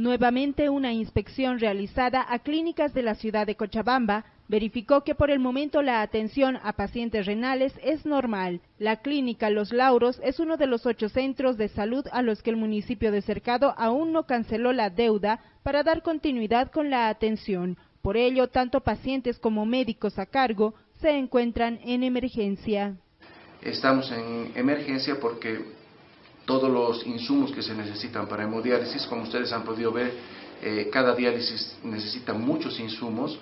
Nuevamente una inspección realizada a clínicas de la ciudad de Cochabamba verificó que por el momento la atención a pacientes renales es normal. La clínica Los Lauros es uno de los ocho centros de salud a los que el municipio de Cercado aún no canceló la deuda para dar continuidad con la atención. Por ello, tanto pacientes como médicos a cargo se encuentran en emergencia. Estamos en emergencia porque todos los insumos que se necesitan para hemodiálisis, como ustedes han podido ver, eh, cada diálisis necesita muchos insumos,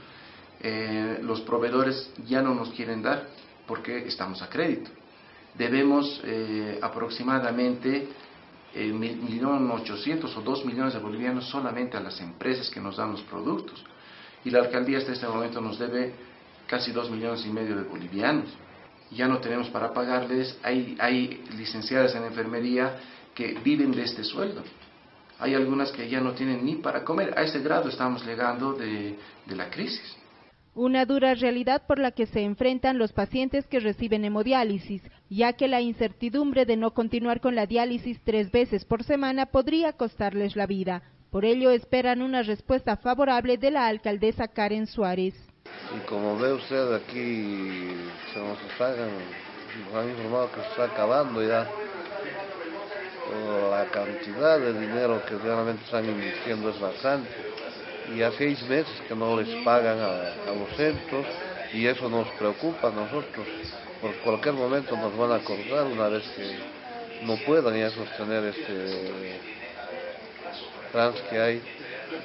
eh, los proveedores ya no nos quieren dar porque estamos a crédito. Debemos eh, aproximadamente eh, 1.800.000 o 2 millones de bolivianos solamente a las empresas que nos dan los productos. Y la alcaldía hasta este momento nos debe casi 2 millones y medio de bolivianos. Ya no tenemos para pagarles, hay, hay licenciadas en enfermería que viven de este sueldo. Hay algunas que ya no tienen ni para comer. A ese grado estamos llegando de, de la crisis. Una dura realidad por la que se enfrentan los pacientes que reciben hemodiálisis, ya que la incertidumbre de no continuar con la diálisis tres veces por semana podría costarles la vida. Por ello esperan una respuesta favorable de la alcaldesa Karen Suárez. Y como ve usted aquí, se nos están, nos han informado que se está acabando ya la cantidad de dinero que realmente están invirtiendo es bastante y a seis meses que no les pagan a, a, los centros y eso nos preocupa a nosotros. Por cualquier momento nos van a cortar una vez que no puedan ya sostener este trans que hay.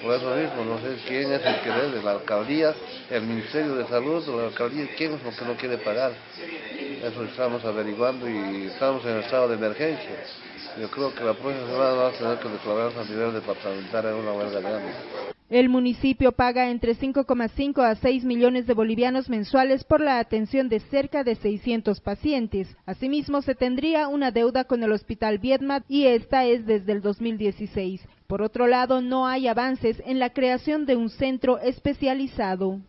Por eso mismo, no sé quién es el que debe, la alcaldía, el Ministerio de Salud, la alcaldía, quién es el que no quiere pagar. Eso estamos averiguando y estamos en estado de emergencia. Yo creo que la próxima semana vamos a tener que declararnos a nivel departamental en una huelga grande. El municipio paga entre 5,5 a 6 millones de bolivianos mensuales por la atención de cerca de 600 pacientes. Asimismo, se tendría una deuda con el Hospital Vietmat y esta es desde el 2016. Por otro lado, no hay avances en la creación de un centro especializado.